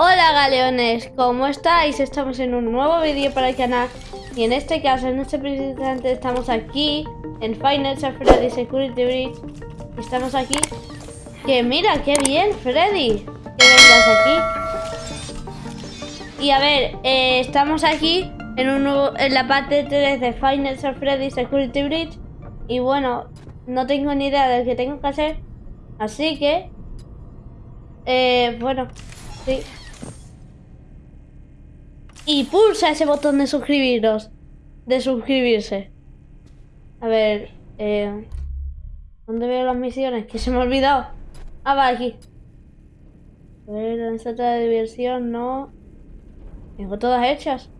Hola galeones, ¿cómo estáis? Estamos en un nuevo vídeo para el canal y en este caso, en este presente estamos aquí en Final Freddy Security Bridge Estamos aquí. Que mira, qué bien Freddy Que vengas aquí. Y a ver, eh, estamos aquí en, un nuevo, en la parte 3 de Final Freddy Security Bridge Y bueno, no tengo ni idea de lo que tengo que hacer Así que eh, bueno, sí y pulsa ese botón de suscribiros. De suscribirse. A ver, eh, ¿dónde veo las misiones? Que se me ha olvidado. Ah, va, aquí. A ver, la de diversión, no. Tengo todas hechas.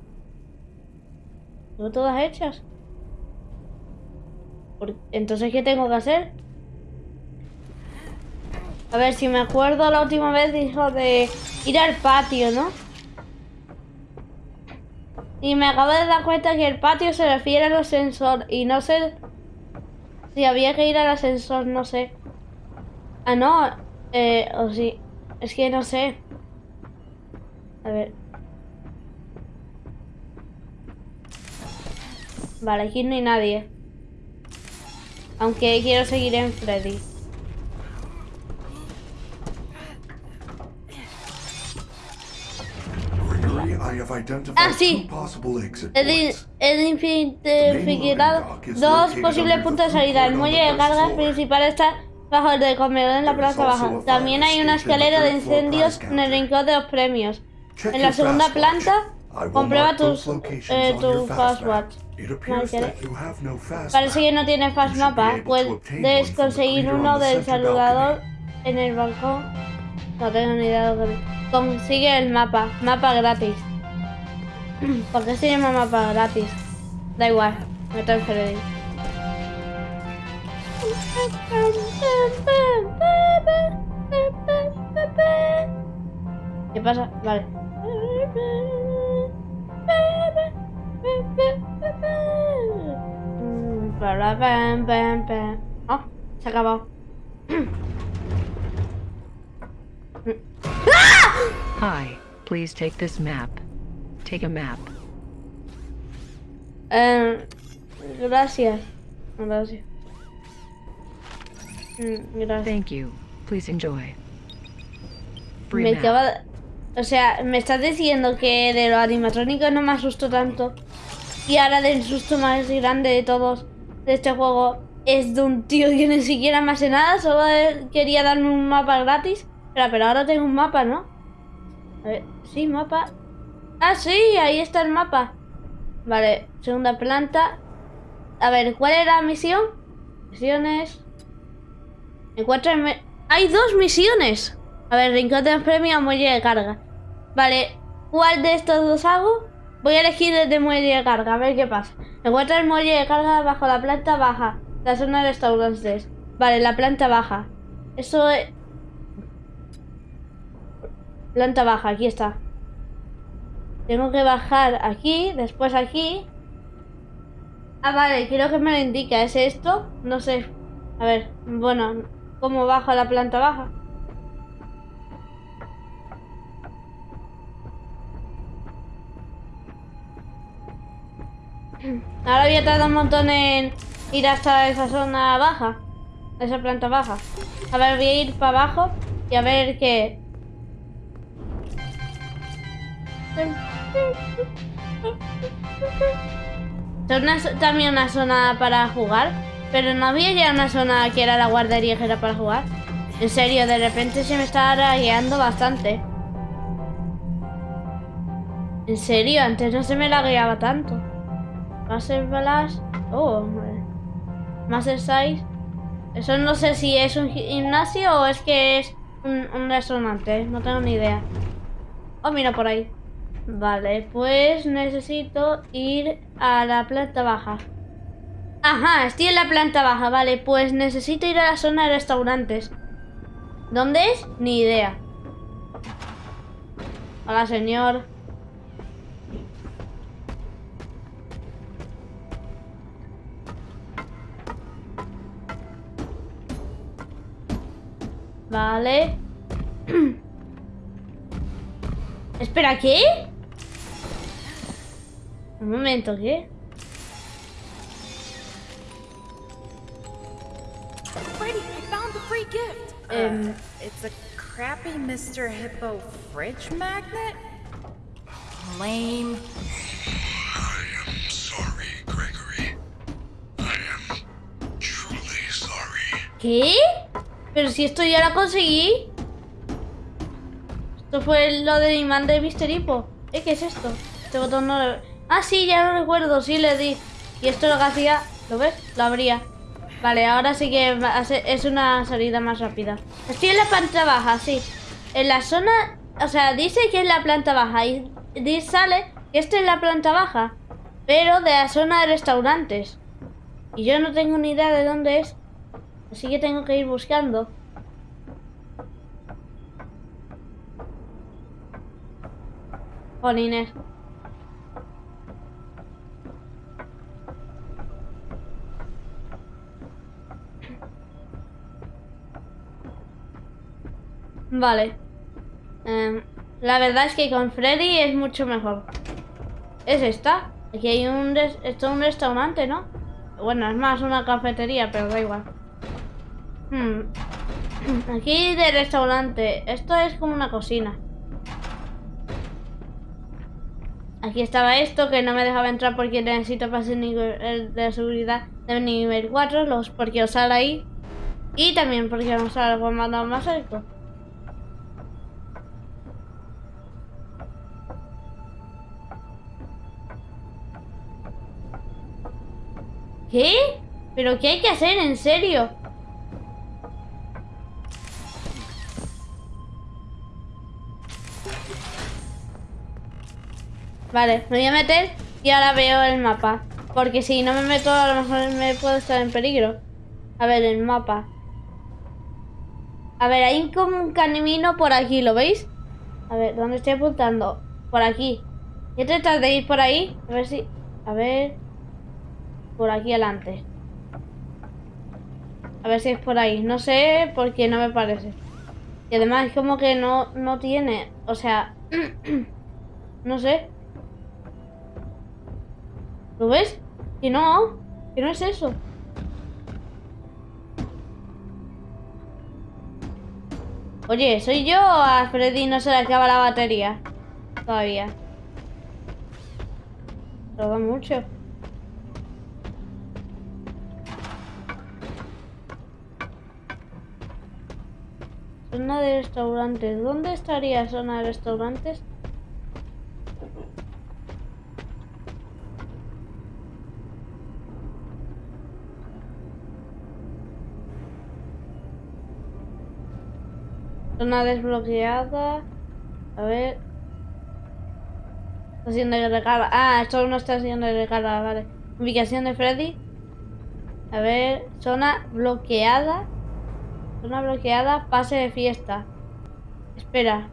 Tengo todas hechas. Entonces, ¿qué tengo que hacer? A ver, si me acuerdo la última vez dijo de ir al patio, ¿no? Y me acabo de dar cuenta que el patio se refiere al ascensor y no sé si había que ir al ascensor, no sé. Ah, no, eh, o sí, es que no sé. A ver. Vale, aquí no hay nadie. Aunque quiero seguir en Freddy. Ah, sí. El infinificado. Dos posibles puntos de salida. El muelle de carga principal está bajo el del comedor en la plaza baja. También hay una escalera de incendios en el rincón de los premios. En la segunda planta, comprueba tus, eh, tu fastwatch. Parece que no tiene fast mapa. Puedes conseguir uno del saludador en el balcón. No tengo ni idea de Consigue el mapa. Mapa gratis. ¿Por qué se llama mapa gratis? Da igual, me el Freddy. ¿Qué pasa? Vale. Oh, se ha acabado. Hi, please take this map. Take a map. Eh, gracias. Gracias. Mm, gracias. Thank you. Please enjoy. me acaba... O sea, me estás diciendo que de los animatrónicos no me asustó tanto. Y ahora del susto más grande de todos de este juego es de un tío que ni siquiera me hace nada, solo quería darme un mapa gratis. Pero, pero ahora tengo un mapa, ¿no? A ver, sí, mapa. Ah, sí, ahí está el mapa. Vale, segunda planta. A ver, ¿cuál era la misión? Misiones. Encuentra... ¡Hay dos misiones! A ver, rincón de premio muelle de carga. Vale, ¿cuál de estos dos hago? Voy a elegir el de muelle de carga, a ver qué pasa. Encuentra el muelle de carga bajo la planta baja. La zona de restaurantes. Vale, la planta baja. Eso es... Planta baja, aquí está. Tengo que bajar aquí, después aquí. Ah, vale, creo que me lo indica. ¿Es esto? No sé. A ver, bueno, ¿cómo bajo a la planta baja? Ahora voy a tardar un montón en ir hasta esa zona baja. Esa planta baja. A ver, voy a ir para abajo y a ver qué... También una zona para jugar, pero no había ya una zona que era la guardería que era para jugar. En serio, de repente se me estaba guiando bastante. En serio, antes no se me la guiaba tanto. Master balas. Oh, Más 6. Eso no sé si es un gimnasio o es que es un, un restaurante. No tengo ni idea. Oh, mira por ahí. Vale, pues necesito ir a la planta baja. Ajá, estoy en la planta baja, vale, pues necesito ir a la zona de restaurantes. ¿Dónde es? Ni idea. Hola, señor. Vale. Espera, ¿qué? Un momento, ¿qué? Freddy, I found the free gift. Um, uh, it's a crappy Mr. Hippo fridge magnet? Lame. I am sorry, Gregory. I am truly sorry. ¿Qué? Pero si esto ya lo conseguí. Esto fue lo del imán de Mr. Hippo. ¿Eh? ¿Qué es esto? Este botón no lo... Ah, sí, ya lo recuerdo. Sí, le di. Y esto lo que hacía... ¿Lo ves? Lo abría. Vale, ahora sí que es una salida más rápida. Estoy en la planta baja, sí. En la zona... O sea, dice que es la planta baja. Y sale que esta es la planta baja. Pero de la zona de restaurantes. Y yo no tengo ni idea de dónde es. Así que tengo que ir buscando. Jolines. Vale. Em, la verdad es que con Freddy es mucho mejor. ¿Es esta? Aquí hay un... Esto es un restaurante, ¿no? Bueno, es más una cafetería, pero da igual. Hmm. Aquí de restaurante. Esto es como una cocina. Aquí estaba esto que no me dejaba entrar porque necesito pase de seguridad de nivel 4, los porque os sale ahí. Y también porque vamos a algo más más alto. ¿Qué? ¿Pero qué hay que hacer en serio? Vale, me voy a meter y ahora veo el mapa. Porque si no me meto, a lo mejor me puedo estar en peligro. A ver, el mapa. A ver, hay como un camino por aquí, ¿lo veis? A ver, ¿dónde estoy apuntando? Por aquí. Voy a tratar de ir por ahí. A ver si... A ver... Por aquí adelante. A ver si es por ahí. No sé porque no me parece. Y además es como que no, no tiene... O sea... no sé. ¿Lo ves? Que no. Que no es eso. Oye, ¿soy yo o a Freddy no se le acaba la batería? Todavía. Tarda mucho. Zona de restaurantes. ¿Dónde estaría zona de restaurantes? Zona desbloqueada. A ver. Estación de recarga. Ah, esto es una estación de recarga, vale. Ubicación de Freddy. A ver, zona bloqueada. Zona bloqueada, pase de fiesta. Espera.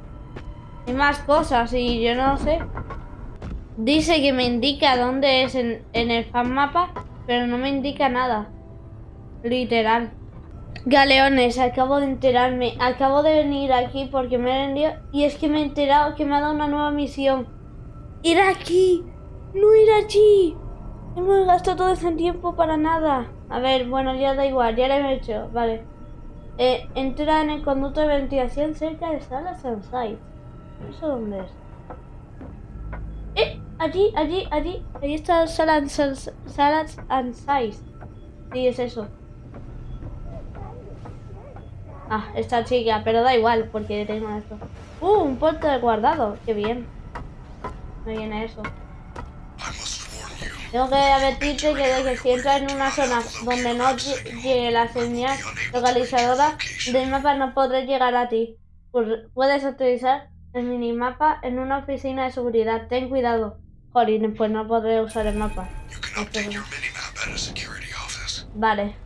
Hay más cosas y yo no sé. Dice que me indica dónde es en, en el fan mapa, pero no me indica nada. Literal. Galeones, acabo de enterarme. Acabo de venir aquí porque me he rendido y es que me he enterado que me ha dado una nueva misión. Ir aquí, no ir allí. Hemos gastado todo ese tiempo para nada. A ver, bueno, ya da igual, ya lo he hecho. Vale. Eh, entra en el conducto de ventilación cerca de Salas and Sites. ¿Eso dónde es? Eh, allí, allí, allí. Ahí está and Sites. Sí, es eso. Ah, esta chica, pero da igual porque tengo esto. Uh, un puerto de guardado. Qué bien. Me viene eso. Tengo que advertirte que, de que si entras en una zona donde no lle- llegue la señal localizadora del mapa no podré llegar a ti. Pu- Puedes utilizar el minimapa en una oficina de seguridad. Ten cuidado. Jolín, pues no podré usar el mapa. Vale,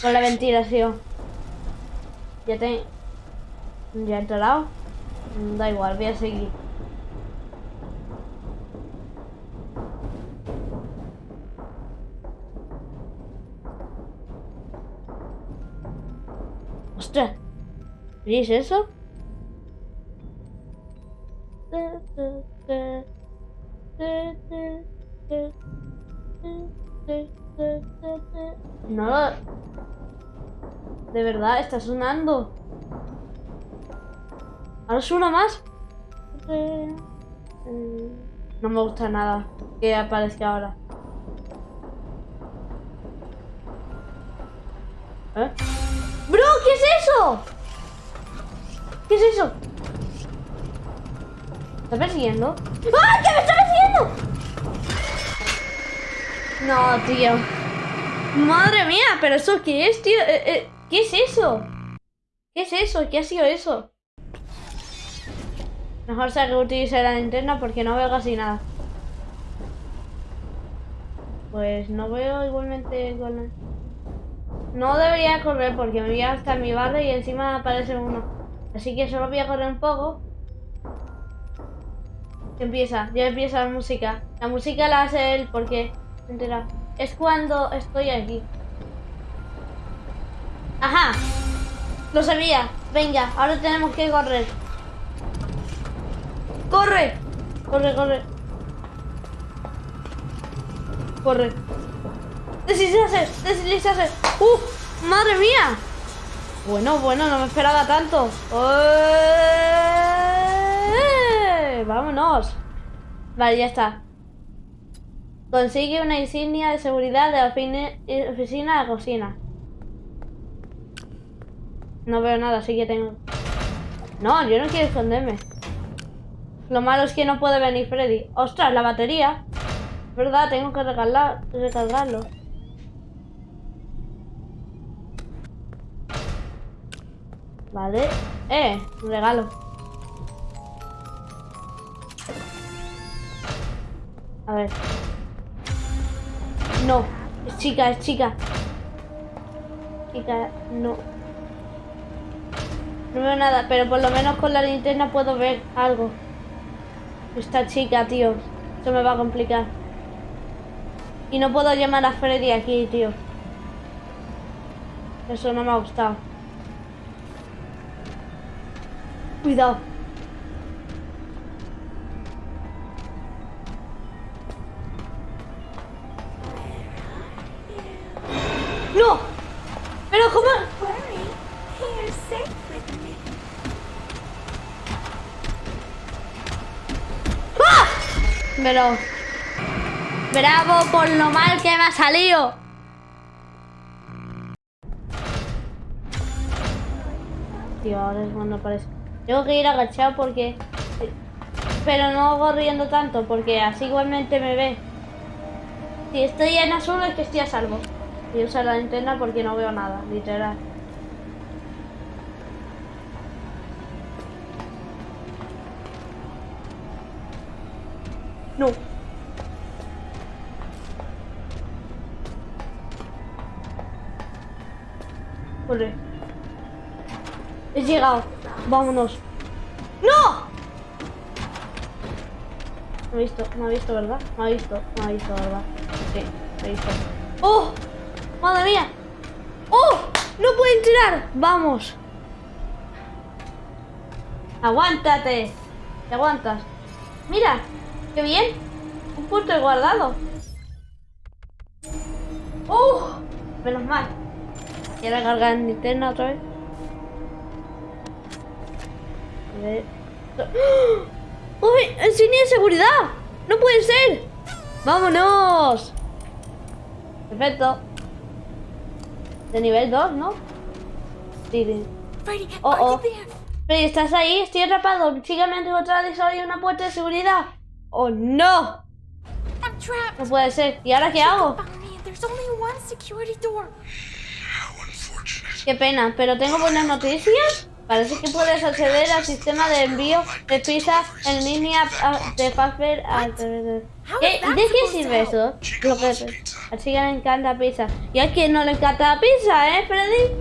con la ventilación. Ya te... ¿Ya he entrado? Da igual, voy a seguir. ¡Ostras! ¿Veis eso? No. De verdad, está sonando. Ahora suena más. No me gusta nada que aparezca ahora. ¿Eh? ¡Bro! ¿Qué es eso? ¿Qué es eso? ¿Está persiguiendo? ¡Ah! ¡Que me está persiguiendo! No, tío. Madre mía, pero eso qué es, tío. Eh, eh, ¿Qué es eso? ¿Qué es eso? ¿Qué ha sido eso? Mejor que utilice la linterna porque no veo casi nada. Pues no veo igualmente con la... No debería correr porque me voy a gastar mi barra y encima aparece uno. Así que solo voy a correr un poco. Empieza, ya empieza la música. La música la hace él porque... Entera. Es cuando estoy aquí. Ajá. Lo sabía. Venga, ahora tenemos que correr. ¡Corre! Corre, corre. Corre. Deslizarse, deslizarse. ¡Uf! ¡Madre mía! Bueno, bueno, no me esperaba tanto. ¡Eh! ¡Vámonos! Vale, ya está. Consigue una insignia de seguridad de oficina de cocina. No veo nada, así que tengo... No, yo no quiero esconderme. Lo malo es que no puede venir Freddy. ¡Ostras, la batería! Verdad, tengo que recargar, recargarlo. Vale. Eh, un regalo. A ver. No. Es chica, es chica. Chica, no. No veo nada, pero por lo menos con la linterna puedo ver algo. Esta chica, tío. Eso me va a complicar. Y no puedo llamar a Freddy aquí, tío. Eso no me ha gustado. Cuidado. ¡No! Pero ¿cómo? ¡Ah! Pero... Bravo por lo mal que me ha salido. Tío, ahora es cuando aparece. Tengo que ir agachado porque... Pero no corriendo tanto porque así igualmente me ve. Si estoy en azul es que estoy a salvo. Y usar la linterna porque no veo nada, literal. No. Corre. He llegado. Vámonos. ¡No! Me ha visto, me ha visto, ¿verdad? Me ha visto, me ha visto, ¿verdad? Sí, me ha visto. ¡Oh! ¡Madre mía! ¡Oh! ¡No puede entrar! ¡Vamos! ¡Aguántate! ¿Te aguantas? ¡Mira! ¡Qué bien! Un punto de guardado. ¡Oh! Menos mal. Y ahora cargar en linterna otra vez. Ver. ¡Oh! ¡Uy! ¡Insignia de seguridad! ¡No puede ser! ¡Vámonos! Perfecto. De nivel 2, ¿no? Sí, Oh, oh. Freddy, ¿estás ahí? Estoy atrapado. Sígame a encontrar y solo hay una puerta de seguridad. ¡Oh, no! No puede ser. ¿Y ahora qué hago? Found me. There's only one security door. How unfortunate. Qué pena, pero tengo buenas noticias. Parece que puedes acceder al sistema de envío de pizza en línea a- de Fazbear a través de... ¿Qué? ¿De qué sirve eso? Lo que a Chica le encanta pizza. ¿Y a quién no le encanta la pizza, eh, Freddy?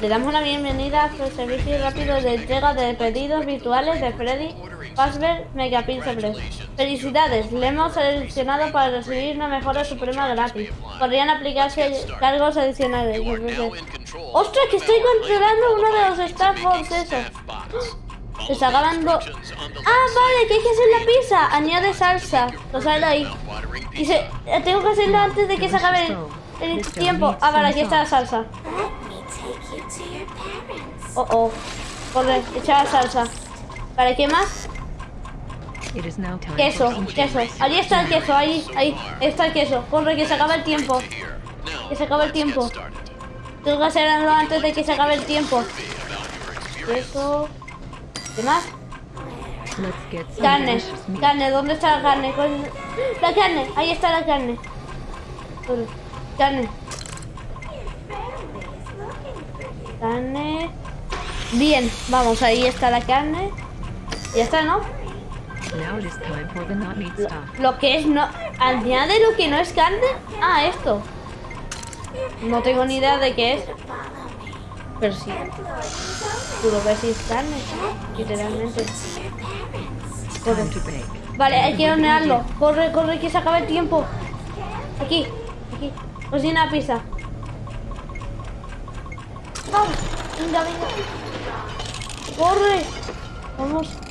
Le damos la bienvenida al servicio rápido de entrega de pedidos virtuales de Freddy Fazbear Mega Pizza Press. Felicidades, le hemos seleccionado para recibir una mejora suprema gratis. Podrían aplicarse cargos adicionales. ¡Ostras, que estoy controlando uno de los Staff Force eso! Se está acabando... Ah, vale, que hay que hacer la pizza. Añade salsa. Lo sale ahí. Y se... eh, Tengo que hacerlo antes de que se acabe el, el tiempo. Ah, vale, aquí está la salsa. Oh, oh. Corre, echa la salsa. Vale, ¿qué más? Queso, queso. Ahí está el queso, ahí, ahí. Está el queso. Corre, que se acaba el tiempo. Que se acaba el tiempo. Tengo que hacerlo antes de que se acabe el tiempo. Queso. ¿Qué más? Carne. Carne, ¿dónde está la carne? ¿Cuál- La carne, ahí está la carne. Carne. Carne. Bien, vamos, ahí está la carne. Ya está, ¿no? Lo que es no... Añade lo que no es carne. Ah, esto. No tengo ni idea de qué es. Pero sí. Tú lo ves y es carne. Literalmente. Corre. Vale, hay que hornearlo. Corre, corre, que se acaba el tiempo. Aquí, aquí. Cocina pizza. Vamos. Venga, venga. Corre. Vamos.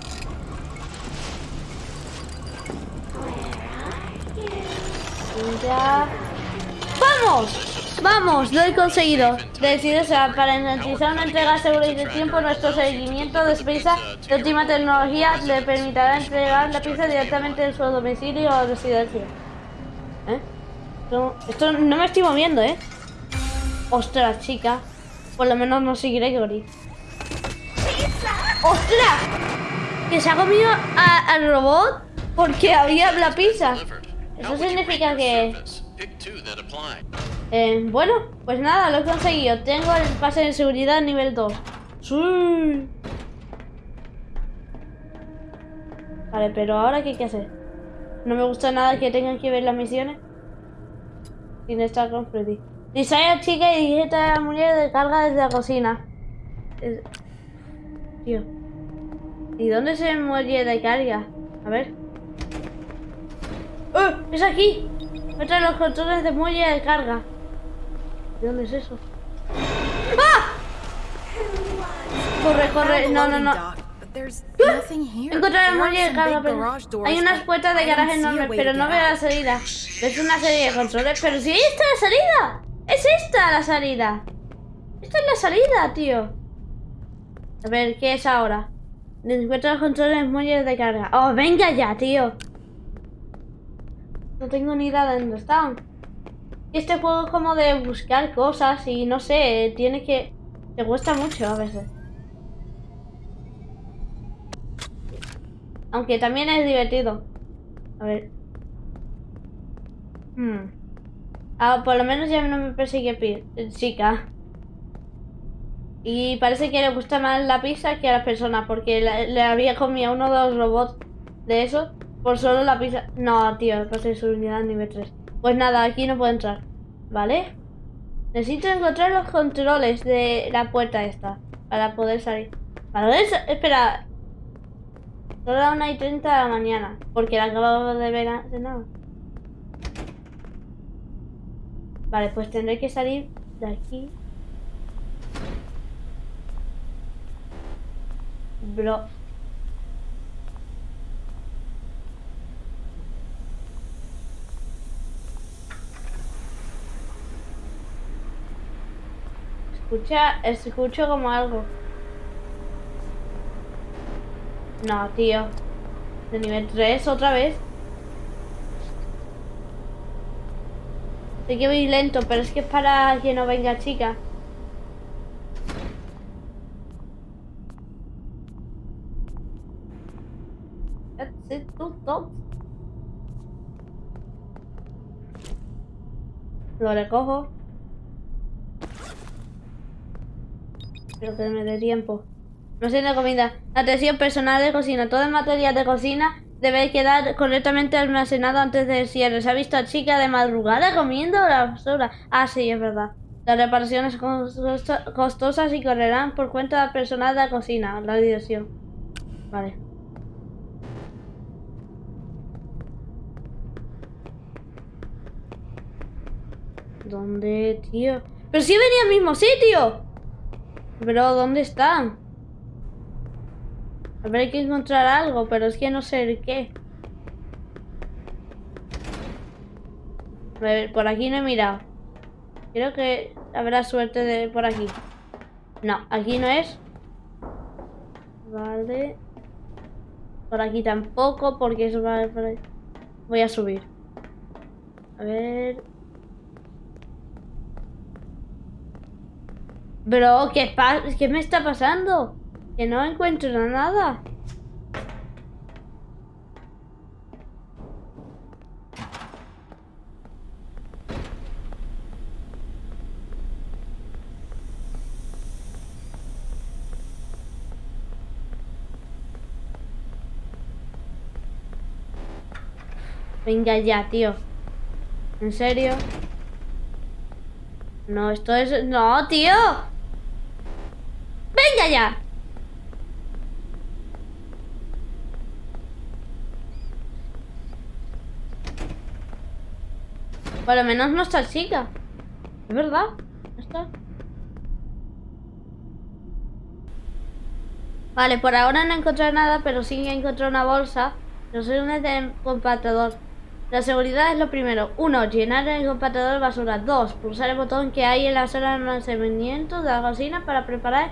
¡Vamos! ¡Vamos! Lo he conseguido. Decido, para garantizar una entrega segura y de tiempo, nuestro seguimiento de pizza de última tecnología le permitirá entregar la pizza directamente en su domicilio o residencia. ¿Eh? Esto no me estoy moviendo, ¿eh? Ostras, chica. Por lo menos no seguiré Gregory. ¡Ostras! Que se ha comido a- al robot porque había la pizza. Eso significa que... Pick two that apply. Eh, bueno, pues nada, lo he conseguido. Tengo el pase de seguridad nivel 2. ¡Sí! Vale, pero ahora ¿qué hay que hacer? No me gusta nada que tengan que ver las misiones sin estar con Freddy. Distrae a chica y digita a la mujer de carga desde la cocina. Es- Tío. ¿Y dónde se muelle de carga? A ver. ¡Oh! ¡Es aquí! Muestra los controles de muelle de carga. ¿De dónde es eso? ¡Ah! Corre, corre. No, no, no. Here. Encontrar el muelle de carga, pero hay unas puertas de garaje enormes, pero no veo la salida. ¿Ves una serie de controles? Pero si ahí está la salida. Es esta la salida. Esta es la salida, tío. A ver, ¿qué es ahora? Encuentra los controles muelles de carga. Oh, venga ya, tío. No tengo ni idea de dónde están. Este juego es como de buscar cosas y no sé, tiene que... Te cuesta mucho a veces. Aunque también es divertido. A ver. Hmm. Ah, por lo menos ya no me persigue chica. Y parece que le gusta más la pizza que a las personas, porque le había comido uno de los robots de esos por solo la pizza. No, tío, pase su unidad nivel 3. Pues nada, aquí no puedo entrar. ¿Vale? Necesito encontrar los controles de la puerta esta para poder salir. Para poder sa- Espera. Son las 1 y 30 de la mañana, porque la acabo de ver hace nada. Vale, pues tendré que salir de aquí. Bro. Escucha, escucho como algo. No, tío. De nivel 3 otra vez. Sé que voy lento, pero es que es para que no venga chica. Lo recojo. Pero que me dé tiempo. No tiene comida. Atención personal de cocina. Todo el material de cocina debe quedar correctamente almacenado antes del cierre. Se ha visto a chica de madrugada comiendo la basura. Ah, sí, es verdad. Las reparaciones costo- costosas y correrán por cuenta personal de la cocina. La dirección. Vale. ¿Dónde, tío? Pero sí venía al mismo sitio. Pero, ¿dónde están? Hay que encontrar algo, pero es que no sé el qué. A ver, por aquí no he mirado. Creo que habrá suerte de por aquí. No, aquí no es. Vale. Por aquí tampoco, porque eso va. Voy a subir. A ver. Bro, ¿qué, pa- ¿qué me está pasando? Que no encuentro nada. Venga ya, tío. ¿En serio? No, esto es... No, tío. Venga ya. Por lo menos no está chica. Es verdad. Está. Vale, por ahora no he encontrado nada, pero sí que he encontrado una bolsa. No sé dónde está el compactador. La seguridad es lo primero. Uno, llenar el compactador basura. Dos, pulsar el botón que hay en la sala de almacenamiento de la cocina para preparar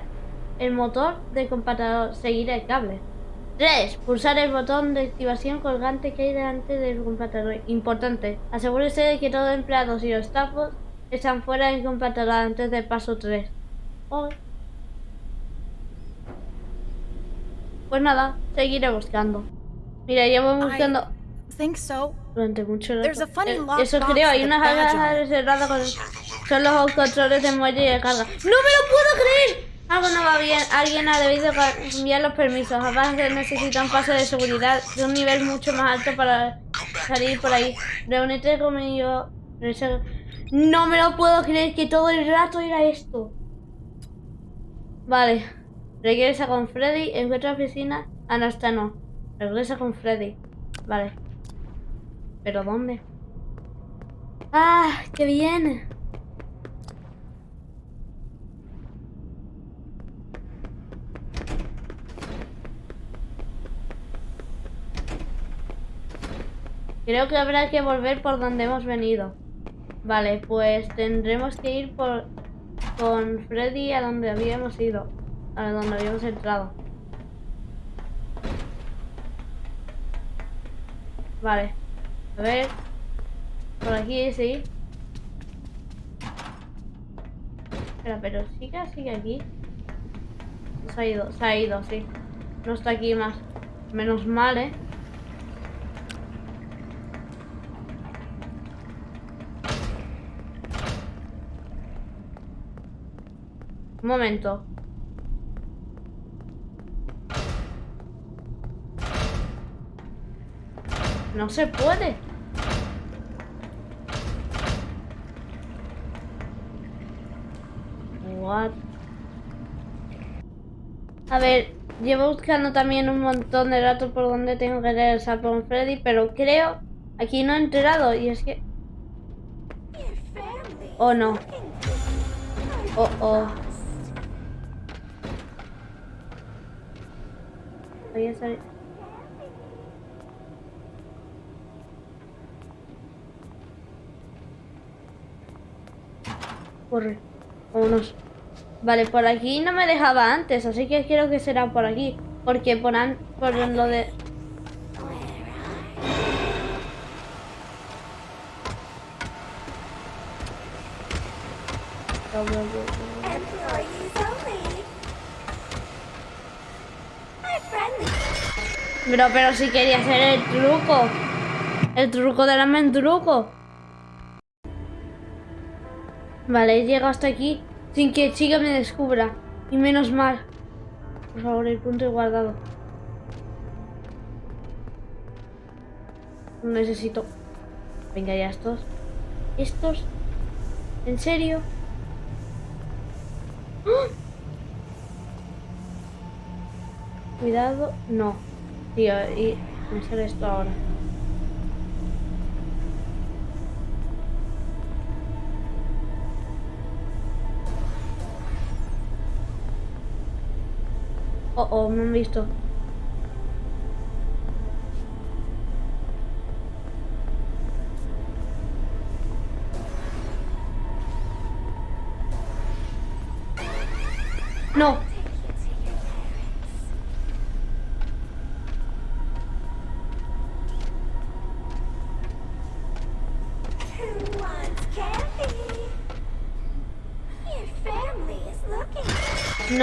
el motor del compactador. Seguir el cable. 3. Pulsar el botón de activación colgante que hay delante del compactador. Importante. Asegúrese de que todos los empleados y los stafos están fuera del compactador antes del paso 3. Pues nada, seguiré buscando. Mira, llevo buscando so. durante mucho rato. Eh, Eso creo, hay unas it. reservadas con... Son los controles de muelle y de carga. ¡No me lo puedo creer! Algo no va bien. Alguien ha debido cambiar los permisos. Necesita un pase de seguridad de un nivel mucho más alto para salir por ahí. Reúnete conmigo. No me lo puedo creer que todo el rato era esto. Vale. Regresa con Freddy. Encuentra oficina. Ah, no, esta no. Regresa con Freddy. Vale. ¿Pero dónde? ¡Ah! ¡Qué bien! Creo que habrá que volver por donde hemos venido. Vale, pues tendremos que ir por con Freddy a donde habíamos ido. A donde habíamos entrado. Vale. A ver. Por aquí sí. Espera, pero sigue, sigue aquí. Se ha ido, se ha ido, sí. No está aquí más. Menos mal, ¿eh? Un momento. No se puede. What? A ver, llevo buscando también un montón de datos por donde tengo que regresar con Freddy, pero creo aquí no he enterado y es que... Oh no. Oh oh. Voy a. Corre. Vámonos. Vale, por aquí no me dejaba antes, así que creo que será por aquí. Porque por, an- por lo de... Pero, pero si quería hacer el truco. El truco del truco. Vale, he llegado hasta aquí sin que Chica me descubra. Y menos mal. Por favor, el punto guardado. Necesito. Venga, ya estos. ¿Estos? ¿En serio? ¡Ah! Cuidado. No. Tío, y me esto ahora. Oh, oh, me han visto. No.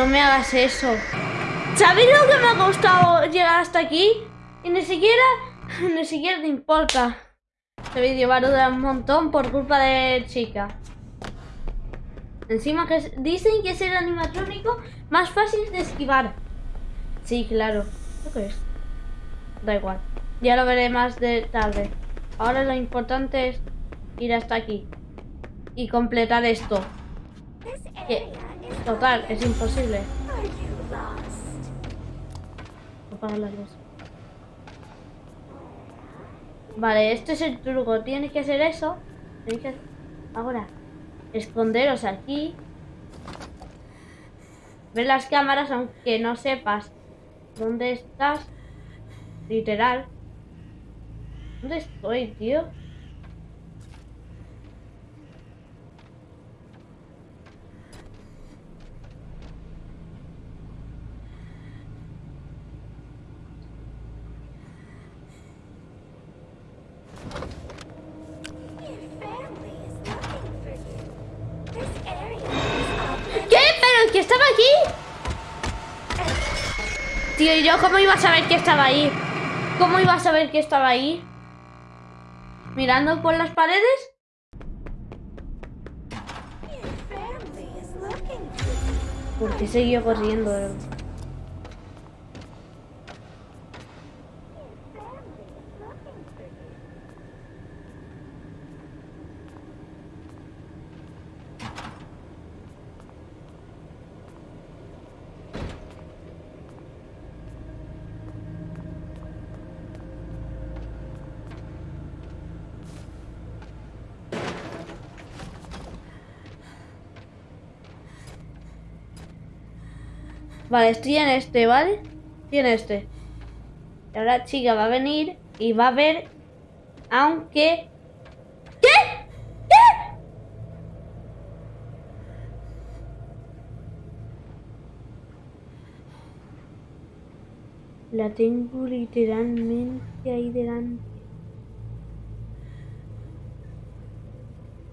No me hagas eso. ¿Sabéis lo que me ha costado llegar hasta aquí? Y ni siquiera, ni siquiera te importa. Este vídeo va a durar un montón por culpa de chica. Encima que dicen que es el animatrónico más fácil de esquivar. Sí, claro. ¿Lo que es? Da igual. Ya lo veré más de tarde. Ahora lo importante es ir hasta aquí. Y completar esto. Que. Total, es imposible. Apagar las luces. Vale, este es el truco. Tiene que hacer eso. Que ahora esconderos aquí. Ver las cámaras aunque no sepas dónde estás. Literal. ¿Dónde estoy, tío? Tío, ¿y yo cómo iba a saber que estaba ahí? ¿Cómo iba a saber que estaba ahí? ¿Mirando por las paredes? ¿Por qué siguió corriendo? Vale, estoy en este, ¿vale? Estoy en este. Y ahora chica va a venir y va a ver, aunque... ¿Qué? ¿Qué? La tengo literalmente ahí delante.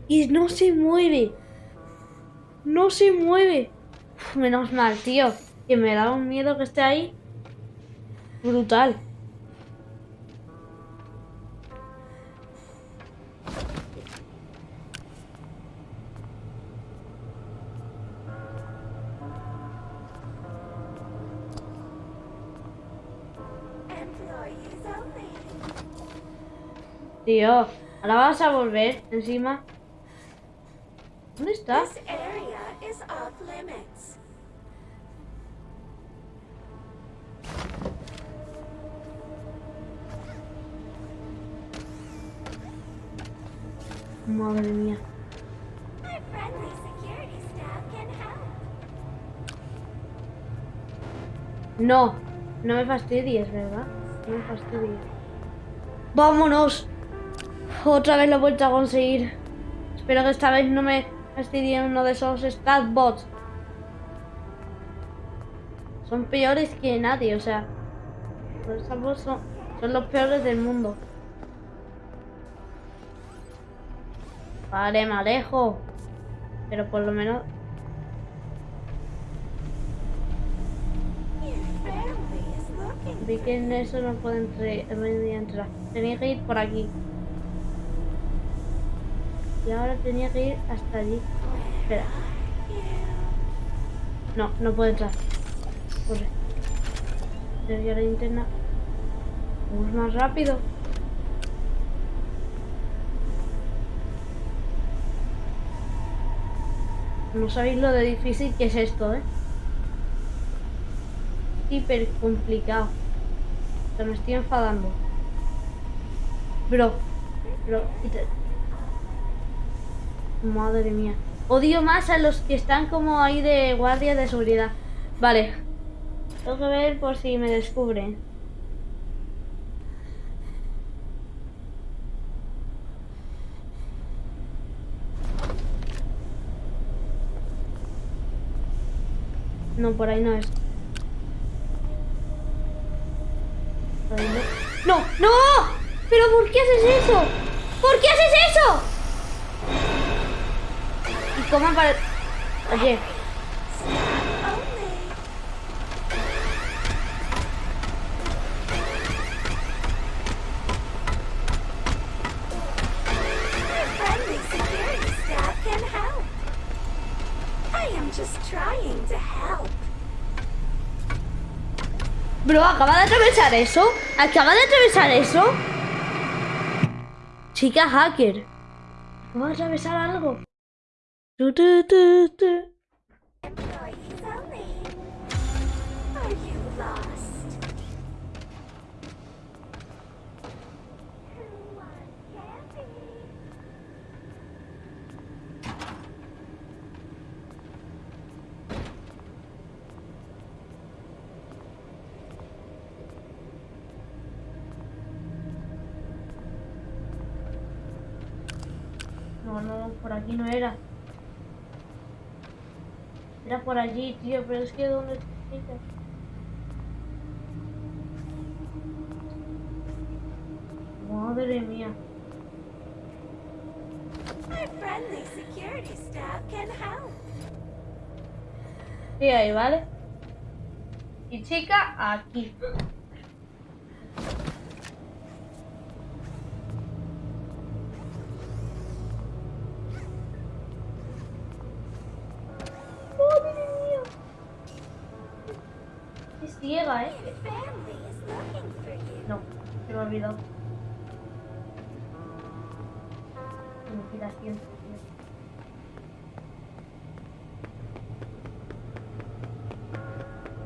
Y no se mueve. No se mueve. Uf, menos mal, tío. Que me da un miedo que esté ahí. Brutal. Tío, ahora vas a volver encima. ¿Dónde está? Madre mía. No, no me fastidies, ¿verdad? No me fastidies. ¡Vámonos! Otra vez lo he vuelto a conseguir. Espero que esta vez no me fastidie uno de esos statbots. Son peores que nadie, o sea. Los statbots son, son los peores del mundo. Vale, me alejo. Pero por lo menos. Vi que en eso no puedo entrar. Tenía que ir por aquí. Y ahora tenía que ir hasta allí. Espera. No, no puedo entrar. Corre. La linterna. Vamos más rápido. No sabéis lo de difícil que es esto, ¿eh? Hiper complicado. Sea, me estoy enfadando. Bro, bro, Madre mía. Odio más a los que están como ahí de guardia de seguridad. Vale. Tengo que ver por si me descubren. No, por ahí no es. No. ¡No! ¿Pero por qué haces eso? ¿Por qué haces eso? ¿Y cómo para... Oye, Bro, acaba de atravesar eso. Acaba de atravesar eso. Chica hacker. Acaba de atravesar algo. Aquí no era. Era por allí, tío, pero es que ¿dónde? Madre mía. Sí, ahí, ¿vale? Y chica, aquí. Ciega, ¿eh? No, se me olvidó. Tío.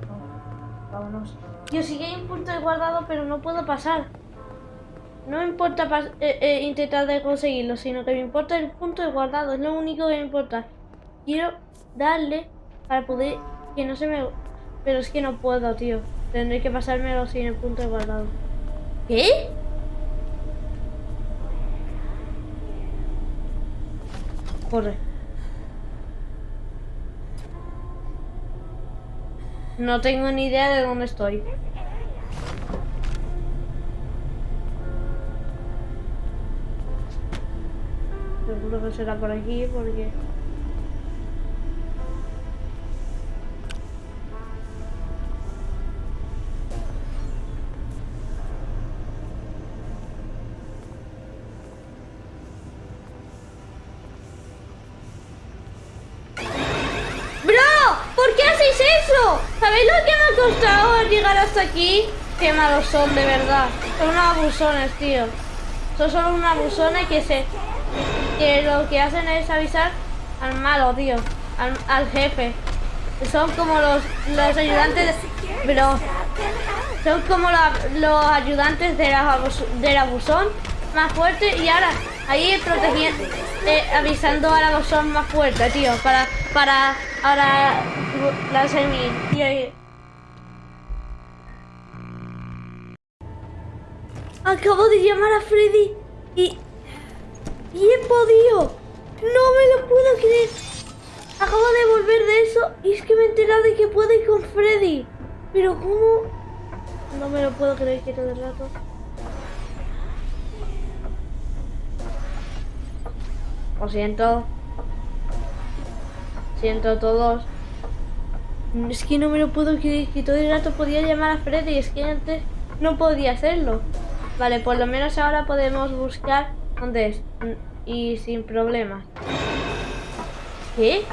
Vamos, Vámonos. Tío, sí que hay un punto de guardado, pero no puedo pasar. No me importa pas- eh, eh, intentar de conseguirlo, sino que me importa el punto de guardado. Es lo único que me importa. Quiero darle para poder que no se me... Pero es que no puedo, tío. Tendré que pasármelo sin el punto de guardado. ¿Qué? Corre. No tengo ni idea de dónde estoy. Seguro que será por aquí porque... ¿Por qué hacéis eso? ¿Sabéis lo que me ha costado llegar hasta aquí? Qué malos son, de verdad. Son unos abusones, tío. Son solo unos abusones que se... Que lo que hacen es avisar al malo, tío. Al, jefe. Son como los, los ayudantes... de- help. son como la- los ayudantes de la abus- del abusón más fuerte y ahora ahí protegiendo, eh, avisando al abusón más fuerte, tío, para, para ahora la semi, tío. Acabo de llamar a Freddy y, y he podido. No me lo puedo creer. Acabo de volver de eso y es que me he enterado de que puedo ir con Freddy. Pero ¿cómo? No me lo puedo creer que todo el rato. Lo siento. Siento todos. Es que no me lo puedo creer que todo el rato podía llamar a Freddy. Es que antes no podía hacerlo. Vale, por lo menos ahora podemos buscar dónde es. Y sin problemas. ¿Qué?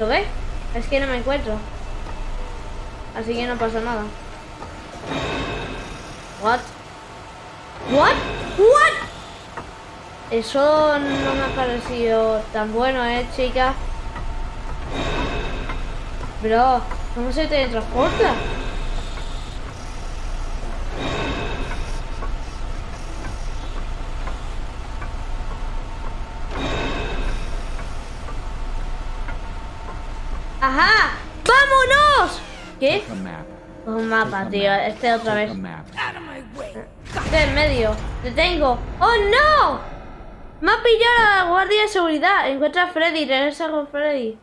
¿Lo ves? Es que no me encuentro. Así que no pasa nada. What? What? What? Eso no me ha parecido tan bueno, eh, chica. Bro, ¿cómo se teletransporta? ¡Ajá! ¡Vámonos! ¿Qué? Un mapa, tío. Este otra vez. Este en medio. ¡Te tengo! ¡Oh, no! Me ha pillado la guardia de seguridad. Encuentra a Freddy, regresa con Freddy.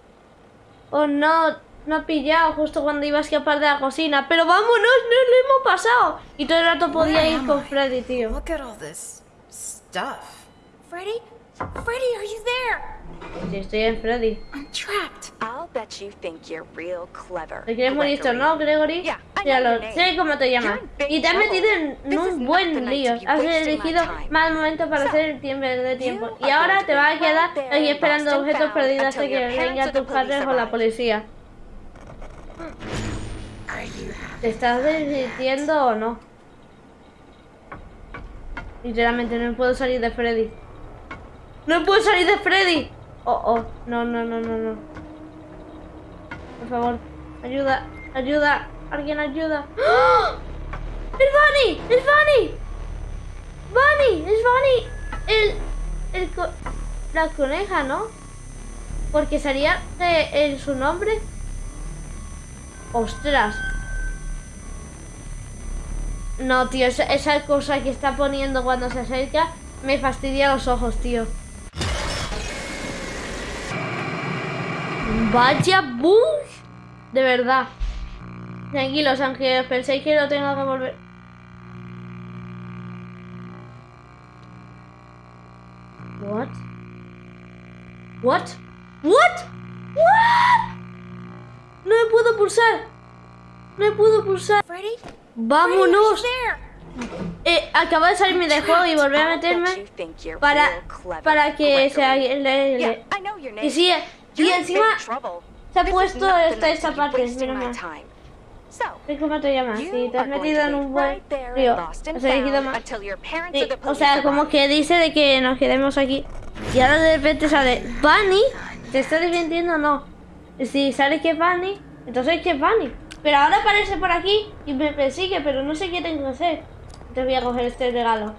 Oh no, me ha pillado justo cuando iba a escapar de la cocina. Pero vámonos, no lo hemos pasado. Y todo el rato podía ir con? Freddy, tío. Look at all this stuff. Freddy? Freddy, are you there? Sí, estoy en Freddy. I'm trapped. I'll bet you think you're real clever. ¿Te quieres morir esto, no, Gregory? Yeah, Ya lo sé cómo te llamas. Y te has metido en un buen lío. Has elegido mal momento para hacer el tiempo de tiempo. Y ahora te vas a quedar lost esperando and objetos perdidos hasta que vengan tus padres o la policía. ¿Te estás divirtiendo o no? Literalmente no puedo salir de Freddy. ¡No puedo salir de Freddy! Oh, oh, no, no, no, no, no. Por favor, ayuda, ayuda, alguien ayuda. ¡Ah! ¡Es Bunny! ¡Es Bunny! ¡Bunny! ¡Es Bunny! El. el la coneja, ¿no? Porque salía eh, en su nombre. ¡Ostras! No, tío, esa cosa que está poniendo cuando se acerca me fastidia los ojos, tío. Vaya bug. De verdad. Tranquilos, aunque penséis que lo tengo que volver. What? What? What? What? No me puedo pulsar. No me puedo pulsar. Freddy? Vámonos. Eh, acabo de salirme del juego y volver a meterme para, para que se le- le- name. Y encima se ha puesto esta, esta parte, my mal. time. So, ¿Sí, ¿Cómo te has metido en un buen río. Has elegido Sí, o sea, como que dice de que nos quedemos aquí. Y ahora de repente sale Bunny. ¿Te estás divirtiendo o no? Si sale que es Bunny, entonces que es Bunny. Pero ahora aparece por aquí y me persigue, pero no sé qué tengo que hacer. Te voy a coger este regalo.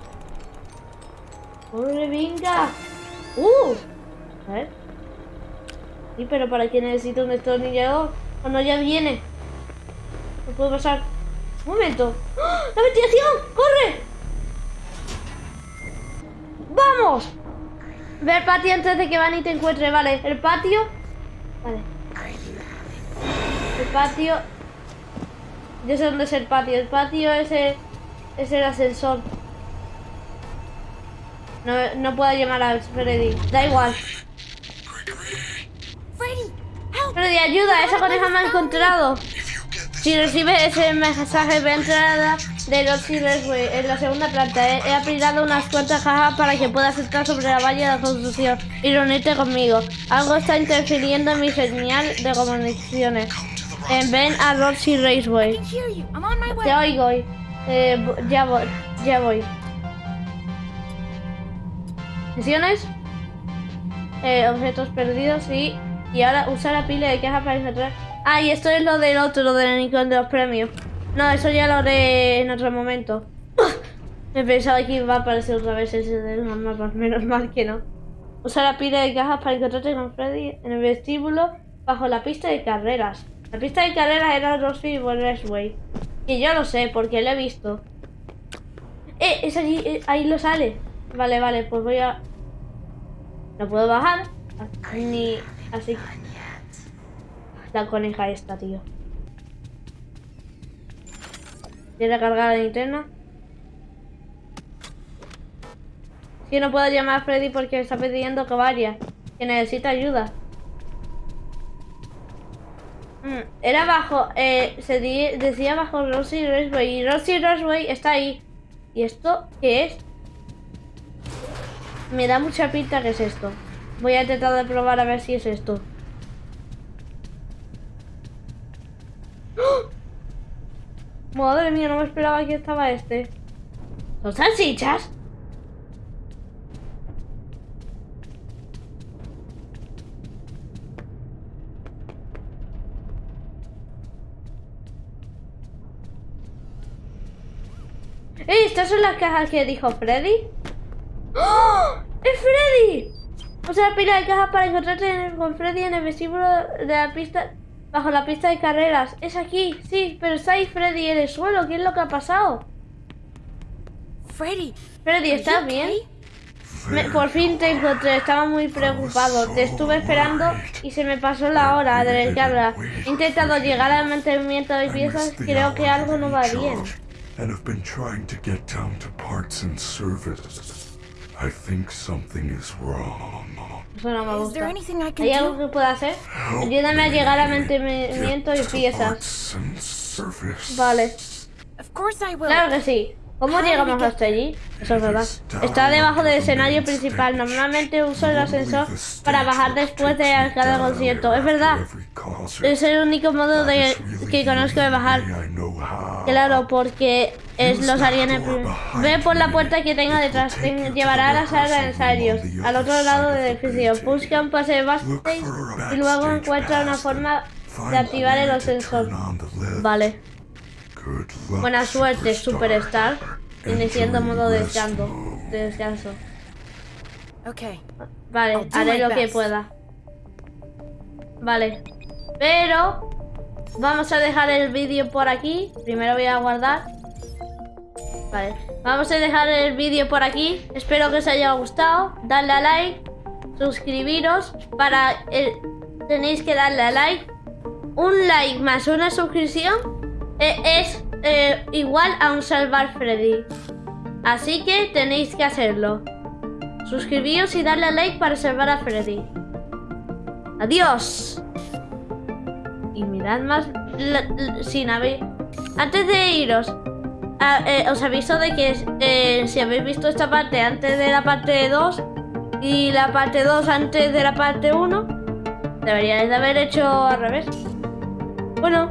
¡Corre, venga! ¡Uh! A ver. Pero ¿para qué necesito un destornillador? Cuando ya viene. No puedo pasar. Un momento. ¡Ah! ¡La ventilación! ¡Corre! ¡Vamos! Ve patio antes de que Bunny te encuentre. Vale, el patio. Vale. El patio. Yo sé dónde es el patio. El patio es el, es el ascensor. No, no puedo llamar a Freddy. Da igual. Freddy, ayuda. Esa coneja me ha encontrado. Si recibe ese mensaje de entrada de Roxy Raceway en la segunda planta, he, he aplicado unas cuantas cajas para que puedas entrar sobre la valla de construcción y reunirte conmigo. Algo está interfiriendo en mi señal de comunicaciones. En ven a Roxy Raceway. Te oigo. Eh, bu- ya voy. Ya voy. Misiones. Eh, objetos perdidos y... Y ahora usa la pila de caja para encontrar... Ah, y esto es lo del otro, lo del Nikon de los premios. No, eso ya lo haré en otro momento. Me pensaba que iba a aparecer otra vez ese de los mapas, menos mal que no. Usa la pila de cajas para encontrarte con Freddy en el vestíbulo bajo la pista de carreras. La pista de carreras era Rossi Raceway. Y yo lo sé, porque lo he visto. ¡Eh! Es allí, eh, ahí lo sale. Vale, vale, pues voy a... No puedo bajar. Ni... Así. La coneja esta, tío. ¿Quiere cargar la linterna? Sí, no puedo llamar a Freddy porque está pidiendo que vaya. Que necesita ayuda. Mm, Era bajo, eh, se decía bajo Rosy Raceway y Rosy Raceway está ahí. ¿Y esto qué es? Me da mucha pinta que es esto. Voy a intentar de probar a ver si es esto. ¡Oh! Madre mía, no me esperaba que estaba este. ¿Son salchichas? ¡Eh! ¿Estas son las cajas que dijo Freddy? ¡Oh! ¡Es Freddy! Usa la pila de cajas para encontrarte en el- con Freddy en el vestíbulo de la pista, bajo la pista de carreras. Es aquí, sí, pero está ahí Freddy en el suelo. ¿Qué es lo que ha pasado? Freddy, Freddy, ¿estás bien? Me- por fin te encontré, estaba muy preocupado. Te estuve esperando y se me pasó la hora de descarga. He intentado llegar al mantenimiento de piezas, creo que algo no va bien. I think something is wrong. Eso no me Is there gusta. anything I can ¿Hay algo do? que pueda hacer? Ayúdame a llegar al mantenimiento y piezas. Vale. Of course I will. Claro que sí. ¿Cómo llegamos hasta allí? Eso es verdad. Está debajo del escenario principal. Normalmente uso el ascensor para bajar después de cada concierto. Es verdad. Es el único modo de que conozco de bajar. Claro, porque es los haría en el primer- Ve por la puerta que tengo detrás. Te llevará a la sala de ensayos, al otro lado del edificio. Busca un pase de backstage y luego encuentra una forma de activar el ascensor. Vale. Buena suerte, Superstar. Iniciando modo de descanso. De descanso. Vale, haré lo que pueda. Vale. Pero vamos a dejar el vídeo por aquí. Primero voy a guardar. Vale. Vamos a dejar el vídeo por aquí. Espero que os haya gustado. Dadle a like. Suscribiros. Para eh, tenéis que darle a like. Un like más una suscripción es eh, igual a un salvar Freddy. Así que tenéis que hacerlo. Suscribíos y darle a like para salvar a Freddy. Adiós. Y mirad más sin haber... Antes de iros, a- eh, os aviso de que eh, si habéis visto esta parte antes de la parte 2 y la parte 2 antes de la parte 1, deberíais de haber hecho al revés. Bueno,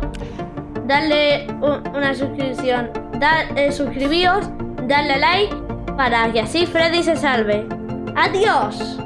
darle un- una suscripción, da, eh, suscribíos, darle like para que así Freddy se salve. ¡Adiós!